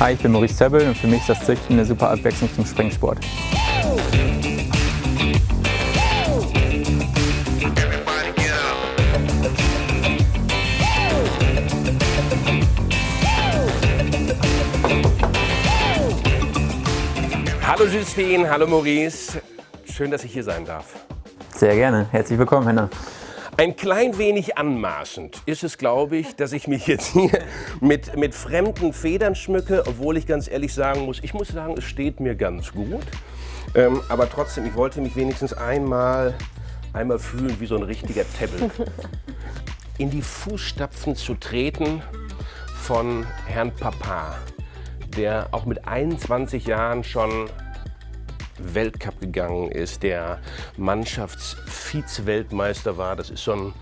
Hi, ich bin Maurice Zebbel und für mich ist das Züchten eine super Abwechslung zum Springsport. Hallo Justine, hallo Maurice. Schön, dass ich hier sein darf. Sehr gerne. Herzlich willkommen, Henna. Ein klein wenig anmaßend ist es, glaube ich, dass ich mich jetzt hier mit, mit fremden Federn schmücke, obwohl ich ganz ehrlich sagen muss, ich muss sagen, es steht mir ganz gut. Ähm, aber trotzdem, ich wollte mich wenigstens einmal, einmal fühlen wie so ein richtiger Teppel. In die Fußstapfen zu treten von Herrn Papa, der auch mit 21 Jahren schon Weltcup gegangen ist, der Mannschafts-Vize-Weltmeister war. Das ist, so ein,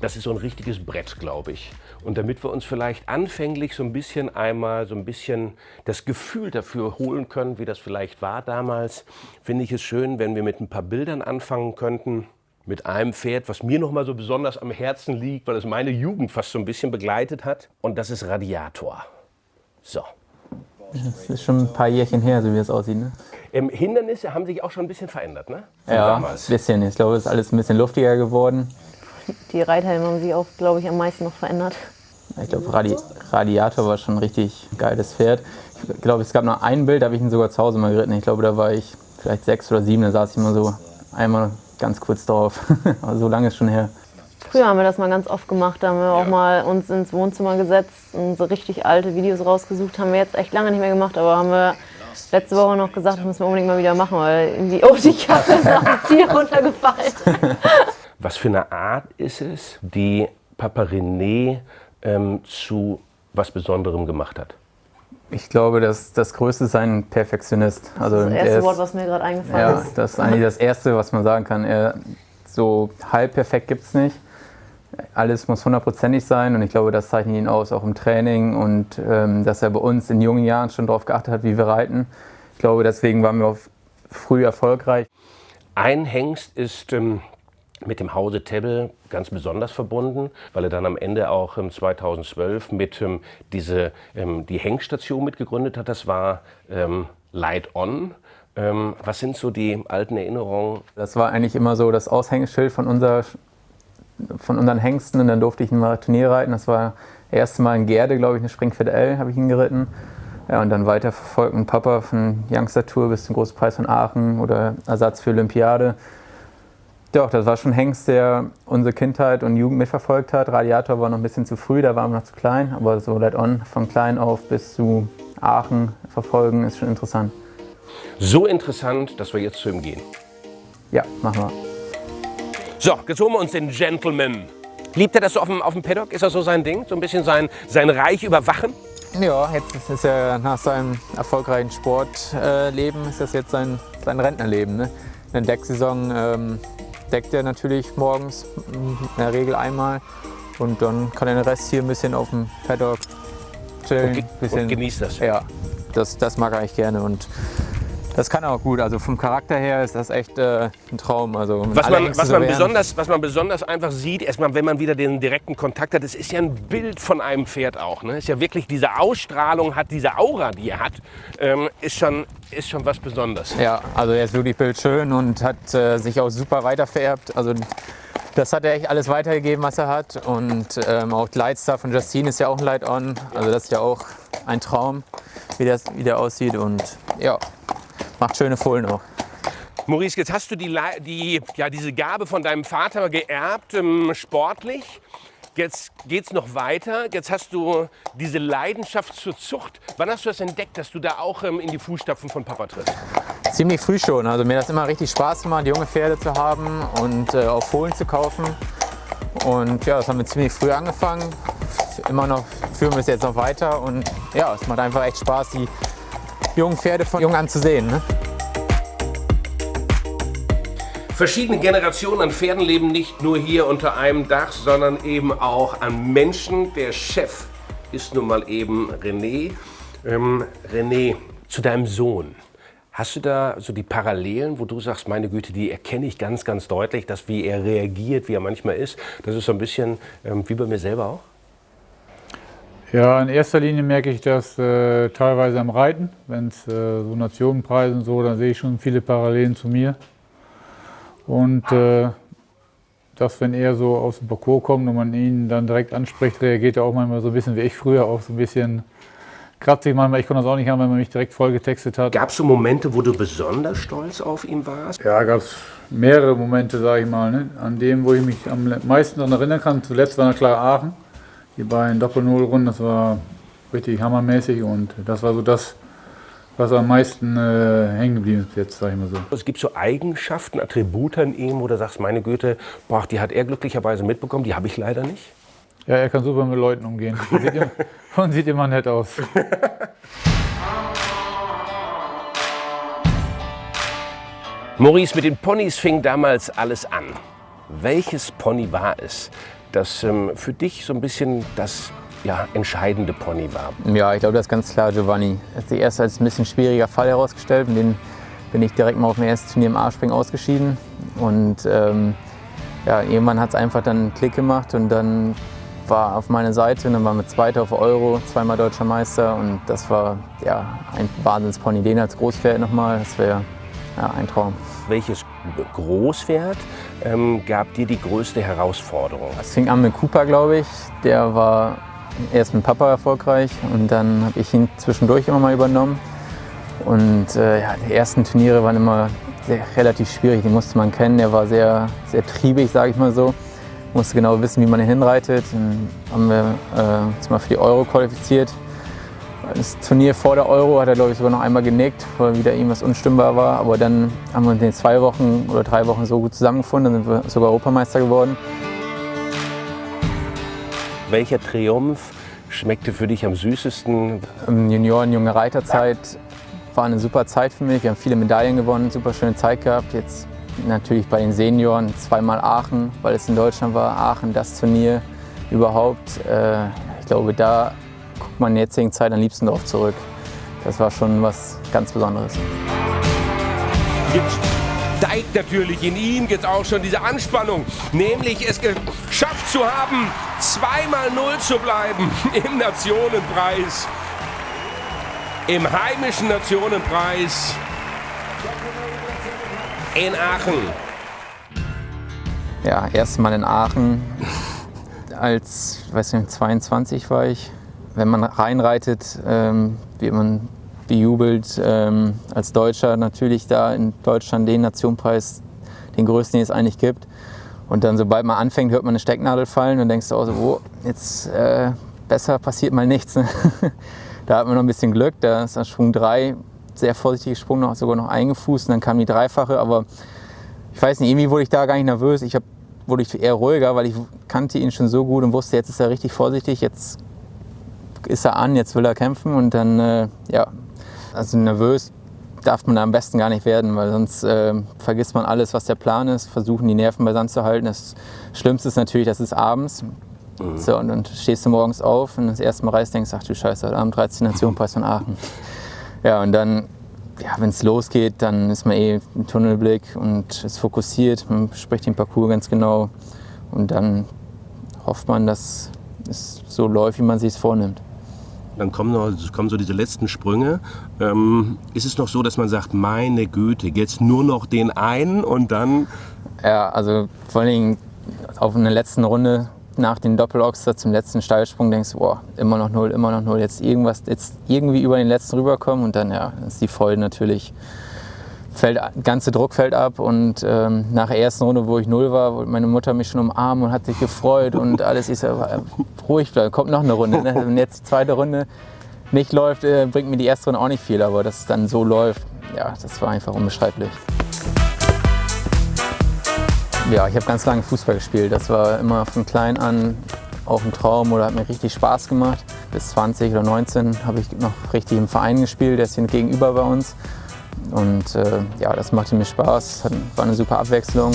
das ist so ein richtiges Brett, glaube ich. Und damit wir uns vielleicht anfänglich so ein bisschen einmal so ein bisschen das Gefühl dafür holen können, wie das vielleicht war damals, finde ich es schön, wenn wir mit ein paar Bildern anfangen könnten. Mit einem Pferd, was mir noch mal so besonders am Herzen liegt, weil es meine Jugend fast so ein bisschen begleitet hat. Und das ist Radiator. So. Das ist schon ein paar Jährchen her, so wie es aussieht. Ne? Ähm, Hindernisse haben sich auch schon ein bisschen verändert, ne? Von ja, damals. ein bisschen. Ich glaube, es ist alles ein bisschen luftiger geworden. Die Reithelme haben sich auch, glaube ich, am meisten noch verändert. Ich glaube, Radi Radiator war schon ein richtig geiles Pferd. Ich glaube, es gab noch ein Bild, da habe ich ihn sogar zu Hause mal geritten. Ich glaube, da war ich vielleicht sechs oder sieben, da saß ich mal so einmal ganz kurz drauf. Aber so lange ist schon her. Früher haben wir das mal ganz oft gemacht. Da haben wir ja. auch mal uns ins Wohnzimmer gesetzt und so richtig alte Videos rausgesucht. Haben wir jetzt echt lange nicht mehr gemacht, aber haben wir letzte Woche noch gesagt, das müssen wir unbedingt mal wieder machen, weil irgendwie, oh, die Kappe ist auf dem Ziel runtergefallen. Was für eine Art ist es, die Papa René ähm, zu was Besonderem gemacht hat? Ich glaube, dass das Größte ist ein Perfektionist. Also das, ist das erste ist, Wort, was mir gerade eingefallen ja, ist. Das ist eigentlich das Erste, was man sagen kann. Er, so halb perfekt gibt es nicht alles muss hundertprozentig sein und ich glaube, das zeichnet ihn aus, auch im Training und ähm, dass er bei uns in jungen Jahren schon darauf geachtet hat, wie wir reiten. Ich glaube, deswegen waren wir auch früh erfolgreich. Ein Hengst ist ähm, mit dem Hause Tebbel ganz besonders verbunden, weil er dann am Ende auch ähm, 2012 mit ähm, diese, ähm, die Hengststation mitgegründet hat. Das war ähm, Light On. was sind so die alten Erinnerungen? Das war eigentlich immer so das Aushängeschild von unserer von unseren Hengsten und dann durfte ich mal Turnier reiten. Das war das erste Mal in Gerde, glaube ich, eine Springpferd L habe ich ihn geritten. Ja, und dann weiter verfolgt ein Papa von Youngster Tour bis zum Großpreis von Aachen oder Ersatz für Olympiade. Doch, das war schon Hengst, der unsere Kindheit und Jugend mitverfolgt hat. Radiator war noch ein bisschen zu früh, da waren wir noch zu klein. Aber so Let On von klein auf bis zu Aachen verfolgen ist schon interessant. So interessant, dass wir jetzt zu ihm gehen. Ja, machen wir. So, jetzt holen wir uns den Gentleman. Liebt er das so auf dem, auf dem Paddock? Ist das so sein Ding? So ein bisschen sein, sein Reich überwachen? Ja, jetzt ist er nach seinem erfolgreichen Sportleben, äh, ist das jetzt sein, sein Rentnerleben. Ne? In der Decksaison ähm, deckt er natürlich morgens in der Regel einmal und dann kann er den Rest hier ein bisschen auf dem Paddock chillen. Und, bisschen, und genießt das. Ja, das, das mag er eigentlich gerne und das kann er auch gut. Also vom Charakter her ist das echt äh, ein Traum. Also was, man, was, man besonders, was man besonders einfach sieht, erstmal, wenn man wieder den direkten Kontakt hat, es ist ja ein Bild von einem Pferd auch. Ne? Ist ja wirklich diese Ausstrahlung hat, diese Aura, die er hat, ähm, ist, schon, ist schon was Besonderes. Ja, also er ist wirklich bildschön und hat äh, sich auch super weitervererbt. Also das hat er echt alles weitergegeben, was er hat. Und ähm, auch Lightstar von Justine ist ja auch ein Light-On. Also das ist ja auch ein Traum, wie, das, wie der aussieht. Und ja, Macht schöne Fohlen auch. Maurice, jetzt hast du die, die, ja, diese Gabe von deinem Vater geerbt, ähm, sportlich. Jetzt geht es noch weiter. Jetzt hast du diese Leidenschaft zur Zucht. Wann hast du das entdeckt, dass du da auch ähm, in die Fußstapfen von Papa trittst? Ziemlich früh schon. Also mir hat das immer richtig Spaß gemacht, junge Pferde zu haben und äh, auch Fohlen zu kaufen. Und ja, das haben wir ziemlich früh angefangen. Immer noch führen wir es jetzt noch weiter. Und ja, es macht einfach echt Spaß, die jungen Pferde von jung an zu sehen. Ne? Verschiedene Generationen an Pferden leben nicht nur hier unter einem Dach, sondern eben auch an Menschen. Der Chef ist nun mal eben René. Ähm, René, zu deinem Sohn. Hast du da so die Parallelen, wo du sagst, meine Güte, die erkenne ich ganz, ganz deutlich, dass wie er reagiert, wie er manchmal ist, das ist so ein bisschen ähm, wie bei mir selber auch? Ja, in erster Linie merke ich das äh, teilweise am Reiten. Wenn es äh, so Nationenpreise und so, dann sehe ich schon viele Parallelen zu mir. Und äh, dass wenn er so aus dem Parcours kommt und man ihn dann direkt anspricht, reagiert er auch manchmal so ein bisschen wie ich früher, auch so ein bisschen kratzig manchmal. Ich konnte das auch nicht haben, wenn man mich direkt voll getextet hat. Gab es so Momente, wo du besonders stolz auf ihn warst? Ja, gab es mehrere Momente, sage ich mal. Ne? An dem, wo ich mich am meisten daran erinnern kann, zuletzt war na klar Aachen. Die beiden Doppel-Null-Runden, das war richtig hammermäßig und das war so das, was am meisten äh, hängen geblieben ist jetzt, sag ich mal so. Es gibt so Eigenschaften, Attribute an ihm, wo du sagst, meine Güte, boah, die hat er glücklicherweise mitbekommen, die habe ich leider nicht. Ja, er kann super mit Leuten umgehen. Und sieht immer, und sieht immer nett aus. Maurice, mit den Ponys fing damals alles an. Welches Pony war es, das ähm, für dich so ein bisschen das ja, entscheidende Pony war? Ja, ich glaube, das ist ganz klar Giovanni. Er hat sich erst als ein bisschen schwieriger Fall herausgestellt. Und den bin ich direkt mal auf dem ersten Turnier im A-Springen ausgeschieden. Und ähm, ja, irgendwann hat es einfach dann einen Klick gemacht und dann war auf meiner Seite und dann waren wir Zweiter auf Euro, zweimal Deutscher Meister und das war ja, ein Wahnsinnspony. Den als Großpferd nochmal, das wäre ja, ein Traum. Welches Großpferd ähm, gab dir die größte Herausforderung? Es fing an mit Cooper, glaube ich. Der war erst mit Papa erfolgreich und dann habe ich ihn zwischendurch immer mal übernommen. Und äh, ja, die ersten Turniere waren immer sehr, relativ schwierig, die musste man kennen. Er war sehr, sehr triebig, sage ich mal so. Musste genau wissen, wie man ihn hinreitet. Dann haben wir äh, uns mal für die Euro qualifiziert. Das Turnier vor der Euro hat er, glaube ich, sogar noch einmal genickt, weil wieder irgendwas unstimmbar war. Aber dann haben wir in den zwei Wochen oder drei Wochen so gut zusammengefunden, dann sind wir sogar Europameister geworden. Welcher Triumph schmeckte für dich am süßesten? Im Junioren, junge Reiterzeit war eine super Zeit für mich. Wir haben viele Medaillen gewonnen, super schöne Zeit gehabt. Jetzt natürlich bei den Senioren zweimal Aachen, weil es in Deutschland war. Aachen, das Turnier überhaupt. Äh, ich glaube, da guckt man in der jetzigen Zeit am liebsten drauf zurück. Das war schon was ganz Besonderes. Jetzt steigt natürlich in ihm jetzt auch schon diese Anspannung, nämlich es geschafft zu haben, zweimal Null zu bleiben im Nationenpreis, im heimischen Nationenpreis in Aachen. Ja, erstmal in Aachen. Als, weiß nicht, 22 war ich. Wenn man reinreitet, ähm, wird man bejubelt. Ähm, als Deutscher natürlich da in Deutschland den Nationenpreis, den größten, den es eigentlich gibt. Und dann, sobald man anfängt, hört man eine Stecknadel fallen und denkst du auch so, oh, jetzt äh, besser passiert mal nichts. Ne? da hat man noch ein bisschen Glück, da ist an Schwung 3 sehr vorsichtig gesprungen, noch, sogar noch eingefußt und dann kam die Dreifache, aber ich weiß nicht, irgendwie wurde ich da gar nicht nervös. Ich hab, wurde ich eher ruhiger, weil ich kannte ihn schon so gut und wusste, jetzt ist er richtig vorsichtig, jetzt ist er an, jetzt will er kämpfen und dann, äh, ja, also nervös darf man da am besten gar nicht werden, weil sonst äh, vergisst man alles, was der Plan ist, versuchen die Nerven beisammen zu halten. Das Schlimmste ist natürlich, das ist abends. Mhm. So, und dann stehst du morgens auf und das erste Mal reist, denkst, ach du Scheiße, heute Abend 13 Nationenpreis von Aachen. Ja, und dann, ja, wenn es losgeht, dann ist man eh im Tunnelblick und ist fokussiert, man spricht den Parcours ganz genau und dann hofft man, dass es so läuft, wie man sich es vornimmt. Dann kommen, noch, kommen so diese letzten Sprünge. Ähm, ist es noch so, dass man sagt, meine Güte, jetzt nur noch den einen und dann... Ja, also vor allen Dingen auf eine letzten Runde nach dem Doppeloxter zum letzten Steilsprung denkst du, boah, immer noch null, immer noch null, jetzt irgendwas, jetzt irgendwie über den letzten rüberkommen und dann ja, ist die Freude natürlich, fällt, ganze Druck fällt ab und ähm, nach der ersten Runde, wo ich null war, wollte meine Mutter mich schon umarmen und hat sich gefreut und alles ist ja ruhig bleiben, kommt noch eine Runde. Ne? Wenn jetzt die zweite Runde nicht läuft, äh, bringt mir die erste Runde auch nicht viel, aber dass es dann so läuft, ja, das war einfach unbeschreiblich. Ja, ich habe ganz lange Fußball gespielt. Das war immer von klein an auch ein Traum oder hat mir richtig Spaß gemacht. Bis 20 oder 19 habe ich noch richtig im Verein gespielt, der ist hier gegenüber bei uns. Und äh, ja, das machte mir Spaß, war eine super Abwechslung.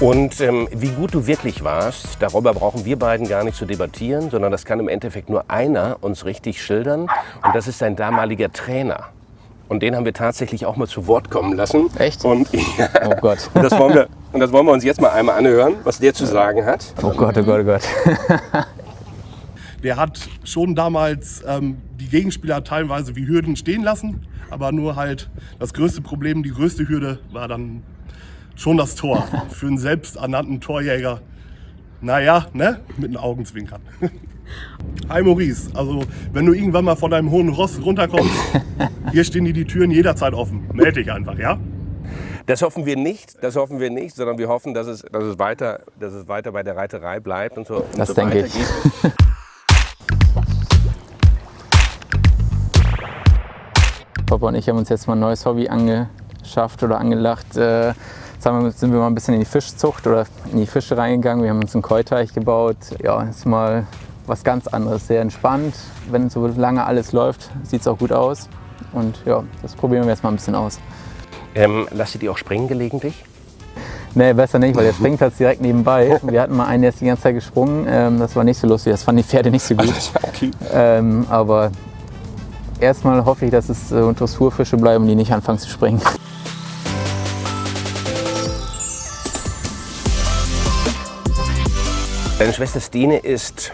Und ähm, wie gut du wirklich warst, darüber brauchen wir beiden gar nicht zu debattieren, sondern das kann im Endeffekt nur einer uns richtig schildern. Und das ist dein damaliger Trainer. Und den haben wir tatsächlich auch mal zu Wort kommen lassen. Echt? Und, ja, Oh Gott. und, das wollen wir, und das wollen wir uns jetzt mal einmal anhören, was der zu sagen hat. Oh Gott, oh Gott, oh Gott. Der hat schon damals ähm, die Gegenspieler teilweise wie Hürden stehen lassen, aber nur halt das größte Problem, die größte Hürde war dann schon das Tor. Für einen selbsternannten Torjäger, naja, ne, mit den Augenzwinkern. Hi Maurice, also wenn du irgendwann mal von deinem hohen Ross runterkommst, hier stehen dir die Türen jederzeit offen. Meld dich einfach, ja? Das hoffen wir nicht, das hoffen wir nicht, sondern wir hoffen, dass es, dass es, weiter, dass es weiter bei der Reiterei bleibt und so, und Das so denke ich. weitergeht. Papa und ich haben uns jetzt mal ein neues Hobby angeschafft oder angelacht. Äh, Jetzt sind wir mal ein bisschen in die Fischzucht oder in die Fische reingegangen. Wir haben uns einen Keuteich gebaut. Ja, ist mal was ganz anderes. Sehr entspannt. Wenn so lange alles läuft, sieht es auch gut aus. Und ja, das probieren wir jetzt mal ein bisschen aus. Ähm, lasst ihr die auch springen gelegentlich? Nee, besser nicht, weil der Springplatz direkt nebenbei. Wir hatten mal einen, der ist die ganze Zeit gesprungen. Ähm, das war nicht so lustig. Das fanden die Pferde nicht so gut. Ähm, aber erstmal hoffe ich, dass es äh, Dressurfische bleiben, die nicht anfangen zu springen. Deine Schwester Stine ist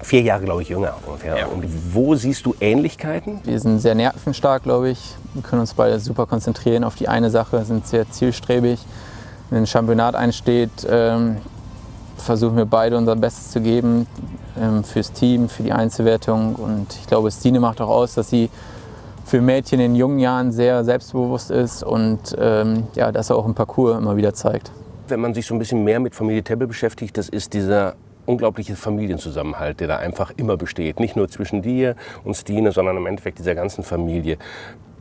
vier Jahre, glaube ich, jünger ungefähr. Und wo siehst du Ähnlichkeiten? Wir sind sehr nervenstark, glaube ich. Wir können uns beide super konzentrieren auf die eine Sache, sind sehr zielstrebig. Wenn ein Championat einsteht, ähm, versuchen wir beide unser Bestes zu geben fürs Team, für die Einzelwertung. Und ich glaube, Stine macht auch aus, dass sie für Mädchen in jungen Jahren sehr selbstbewusst ist und ähm, ja, das auch im Parcours immer wieder zeigt. Wenn man sich so ein bisschen mehr mit Familie Tebbe beschäftigt, das ist dieser unglaubliche Familienzusammenhalt, der da einfach immer besteht. Nicht nur zwischen dir und Stine, sondern im Endeffekt dieser ganzen Familie.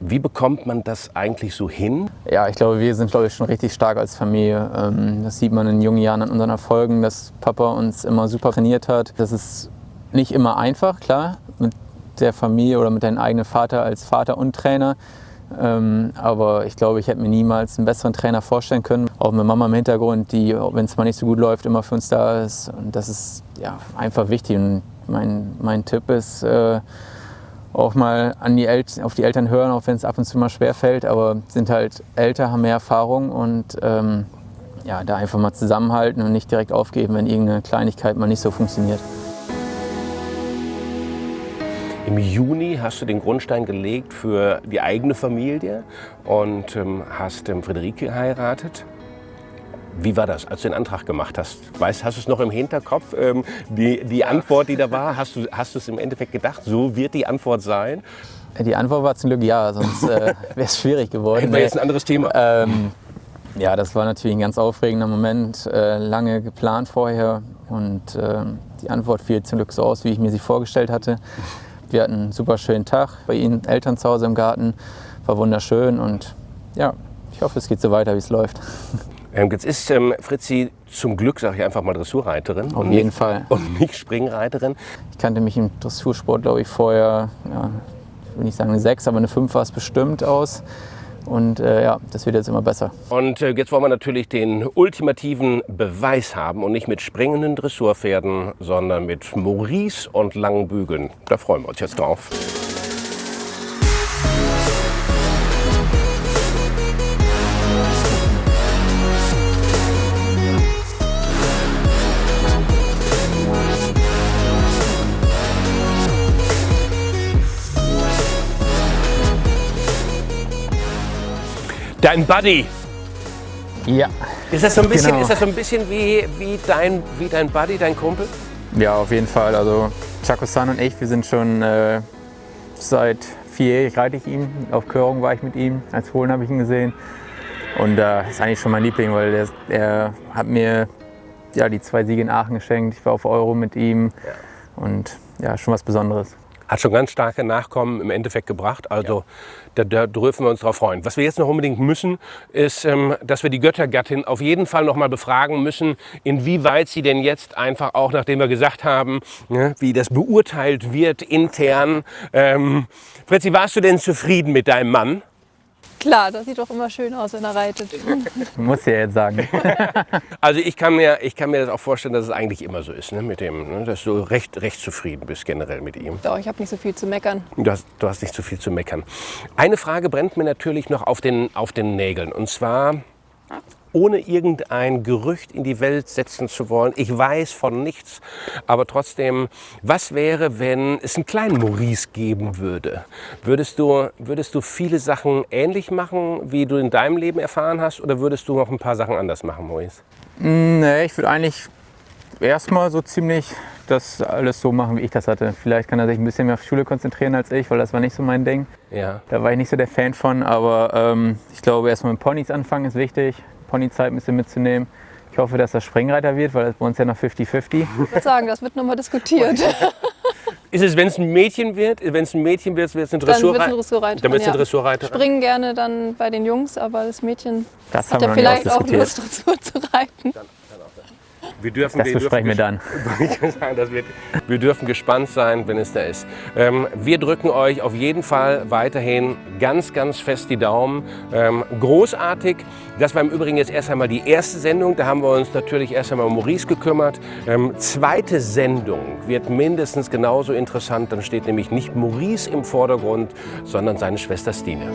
Wie bekommt man das eigentlich so hin? Ja, ich glaube, wir sind, glaube ich, schon richtig stark als Familie. Ähm, Das sieht man in jungen Jahren an unseren Erfolgen, dass Papa uns immer super trainiert hat. Das ist nicht immer einfach, klar, mit der Familie oder mit deinem eigenen Vater als Vater und Trainer. Ähm, Aber ich glaube, ich hätte mir niemals einen besseren Trainer vorstellen können. Auch mit Mama im Hintergrund, die, wenn es mal nicht so gut läuft, immer für uns da ist. Und das ist ja, einfach wichtig. Und mein, mein Tipp ist, äh, auch mal an die auf die Eltern hören, auch wenn es ab und zu mal schwer fällt, aber sind halt älter, haben mehr Erfahrung und ähm, ja, da einfach mal zusammenhalten und nicht direkt aufgeben, wenn irgendeine Kleinigkeit mal nicht so funktioniert. Im Juni hast du den Grundstein gelegt für die eigene Familie und ähm, hast ähm, Friederike geheiratet. Wie war das, als du den Antrag gemacht hast? Weißt, hast du es noch im Hinterkopf, ähm, die, die Antwort, die da war? Hast du, hast du es im Endeffekt gedacht, so wird die Antwort sein? Die Antwort war zum Glück ja, sonst äh, wäre es schwierig geworden. Hätten wir jetzt ein anderes Thema. Ähm, ja, das war natürlich ein ganz aufregender Moment, äh, lange geplant vorher und ähm, die Antwort fiel zum Glück so aus, wie ich mir sie vorgestellt hatte. Wir hatten einen super schönen Tag bei Ihnen, Eltern zu Hause im Garten, war wunderschön und ja, ich hoffe, es geht so weiter, wie es läuft. Ähm, jetzt ist ähm, Fritzi zum Glück, sage ich einfach mal, Dressurreiterin. Auf und jeden nicht, Fall. Und nicht Springreiterin. Ich kannte mich im Dressursport, glaube ich, vorher, ja, ich will nicht sagen eine 6, aber eine 5 war es bestimmt aus. Und äh, ja, das wird jetzt immer besser. Und äh, jetzt wollen wir natürlich den ultimativen Beweis haben und nicht mit springenden Dressurpferden, sondern mit Maurice und langen Bügeln. Da freuen wir uns jetzt drauf. Dein Buddy, Ja, Ist das so ein bisschen, Genau. ist das so ein bisschen wie, wie, dein, wie dein Buddy, dein Kumpel? ja, auf jeden Fall. Also Chaco-san und ich, wir sind schon äh, seit vierjährig reite ich ihn. Auf Körung war ich mit ihm. Als Fohlen habe ich ihn gesehen. Und äh, ist eigentlich schon mein Liebling, weil der, er hat mir ja, die zwei Siege in Aachen geschenkt. Ich war auf Euro mit ihm. Und ja, schon was Besonderes. Hat schon ganz starke Nachkommen im Endeffekt gebracht. Also da, da dürfen wir uns drauf freuen. Was wir jetzt noch unbedingt müssen, ist, ähm, dass wir die Göttergattin auf jeden Fall noch mal befragen müssen, inwieweit sie denn jetzt einfach auch, nachdem wir gesagt haben, ne, wie das beurteilt wird intern. Ähm, Fritzi, warst du denn zufrieden mit deinem Mann? Klar, das sieht doch immer schön aus, wenn er reitet. Muss ja jetzt sagen. Also ich kann, mir, ich kann mir das auch vorstellen, dass es eigentlich immer so ist, ne, mit dem, ne, dass du recht, recht zufrieden bist generell mit ihm. Doch, ich habe nicht so viel zu meckern. Du hast, du hast nicht so viel zu meckern. Eine Frage brennt mir natürlich noch auf den, auf den Nägeln. Und zwar, ohne irgendein Gerücht in die Welt setzen zu wollen. Ich weiß von nichts, aber trotzdem, was wäre, wenn es einen kleinen Maurice geben würde? Würdest du, würdest du viele Sachen ähnlich machen, wie du in deinem Leben erfahren hast, oder würdest du noch ein paar Sachen anders machen, Maurice? Nee, ich würde eigentlich erstmal so ziemlich das alles so machen, wie ich das hatte. Vielleicht kann er sich ein bisschen mehr auf Schule konzentrieren als ich, weil das war nicht so mein Ding. Ja. Da war ich nicht so der Fan von, aber ähm, ich glaube, erstmal mit Ponys anfangen ist wichtig. Ponyzeit ein bisschen mitzunehmen. Ich hoffe, dass das Springreiter wird, weil das bei uns ja noch 50-50. Ich würde sagen, das wird nochmal diskutiert. Ist es, wenn es ein Mädchen wird, wenn es ein Mädchen wird, wird es eine Dann wird Dressurreiterin? es eine Dressurreiterin. Dann wird es eine ja. Dressurreiterin. Springen gerne dann bei den Jungs, aber das Mädchen Das hat ja vielleicht auch. Lust, Dressur zu reiten. Wir dürfen, Das wir dürfen besprechen wir dann. Das wird, wir dürfen gespannt sein, wenn es da ist. Ähm, wir drücken euch auf jeden Fall weiterhin ganz, ganz fest die Daumen. Ähm, großartig. Das war im Übrigen jetzt erst einmal die erste Sendung. Da haben wir uns natürlich erst einmal um Maurice gekümmert. Ähm, zweite Sendung wird mindestens genauso interessant. Dann steht nämlich nicht Maurice im Vordergrund, sondern seine Schwester Stine.